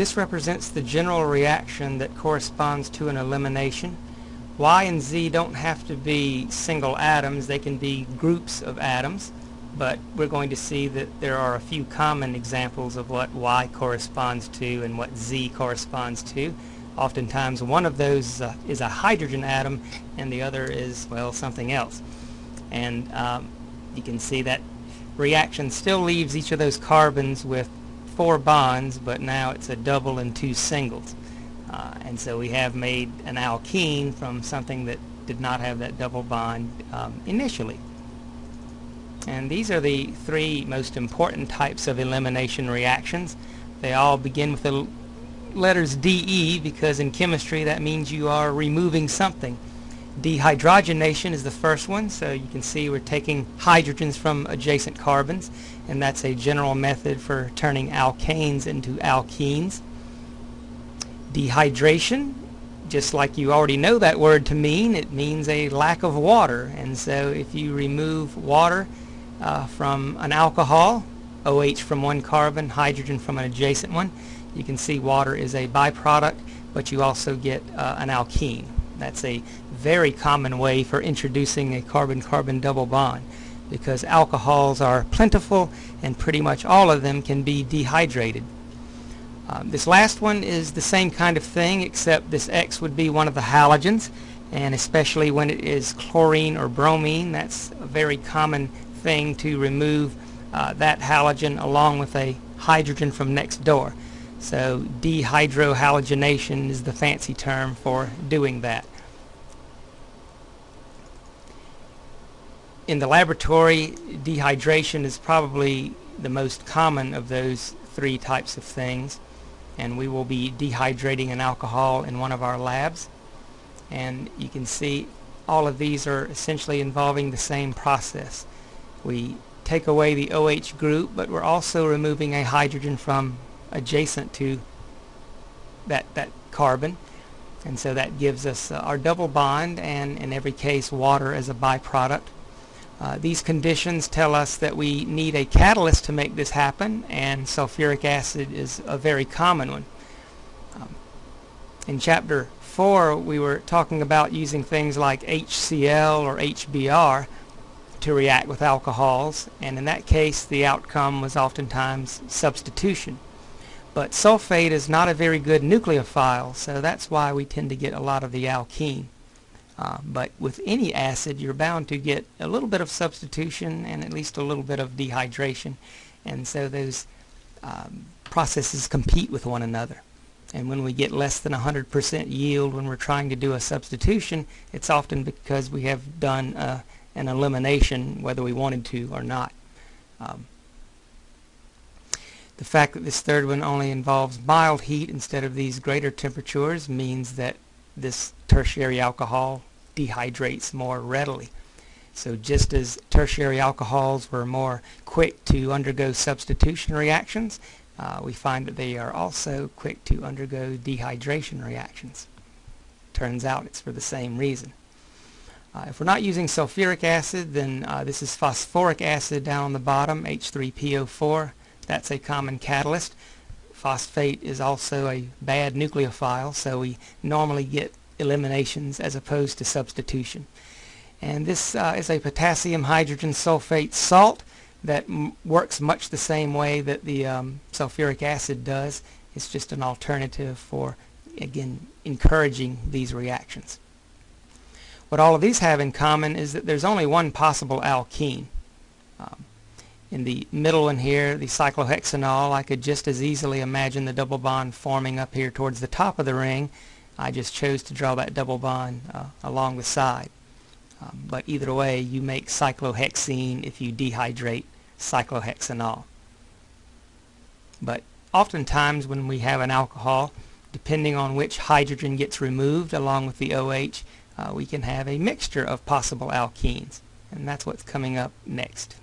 This represents the general reaction that corresponds to an elimination. Y and Z don't have to be single atoms, they can be groups of atoms, but we're going to see that there are a few common examples of what Y corresponds to and what Z corresponds to. Oftentimes one of those uh, is a hydrogen atom and the other is, well, something else. And um, you can see that reaction still leaves each of those carbons with four bonds, but now it's a double and two singles. Uh, and so we have made an alkene from something that did not have that double bond um, initially. And these are the three most important types of elimination reactions. They all begin with the letters DE because in chemistry that means you are removing something. Dehydrogenation is the first one, so you can see we're taking hydrogens from adjacent carbons, and that's a general method for turning alkanes into alkenes. Dehydration, just like you already know that word to mean, it means a lack of water, and so if you remove water uh, from an alcohol, OH from one carbon, hydrogen from an adjacent one, you can see water is a byproduct, but you also get uh, an alkene. That's a very common way for introducing a carbon-carbon double bond because alcohols are plentiful and pretty much all of them can be dehydrated. Um, this last one is the same kind of thing except this X would be one of the halogens and especially when it is chlorine or bromine that's a very common thing to remove uh, that halogen along with a hydrogen from next door. So dehydrohalogenation is the fancy term for doing that. In the laboratory, dehydration is probably the most common of those three types of things and we will be dehydrating an alcohol in one of our labs and you can see all of these are essentially involving the same process. We take away the OH group but we're also removing a hydrogen from adjacent to that, that carbon. And so that gives us uh, our double bond and in every case water as a byproduct. Uh, these conditions tell us that we need a catalyst to make this happen and sulfuric acid is a very common one. Um, in chapter 4 we were talking about using things like HCl or HBr to react with alcohols and in that case the outcome was oftentimes substitution. But sulfate is not a very good nucleophile, so that's why we tend to get a lot of the alkene. Uh, but with any acid, you're bound to get a little bit of substitution and at least a little bit of dehydration. And so those um, processes compete with one another. And when we get less than 100% yield when we're trying to do a substitution, it's often because we have done uh, an elimination whether we wanted to or not. Um, the fact that this third one only involves mild heat instead of these greater temperatures means that this tertiary alcohol dehydrates more readily. So just as tertiary alcohols were more quick to undergo substitution reactions, uh, we find that they are also quick to undergo dehydration reactions. Turns out it's for the same reason. Uh, if we're not using sulfuric acid, then uh, this is phosphoric acid down on the bottom, H3PO4. That's a common catalyst. Phosphate is also a bad nucleophile, so we normally get eliminations as opposed to substitution. And this uh, is a potassium hydrogen sulfate salt that works much the same way that the um, sulfuric acid does. It's just an alternative for, again, encouraging these reactions. What all of these have in common is that there's only one possible alkene. Um, in the middle one here, the cyclohexanol, I could just as easily imagine the double bond forming up here towards the top of the ring. I just chose to draw that double bond uh, along the side. Um, but either way, you make cyclohexene if you dehydrate cyclohexanol. But oftentimes when we have an alcohol, depending on which hydrogen gets removed along with the OH, uh, we can have a mixture of possible alkenes. And that's what's coming up next.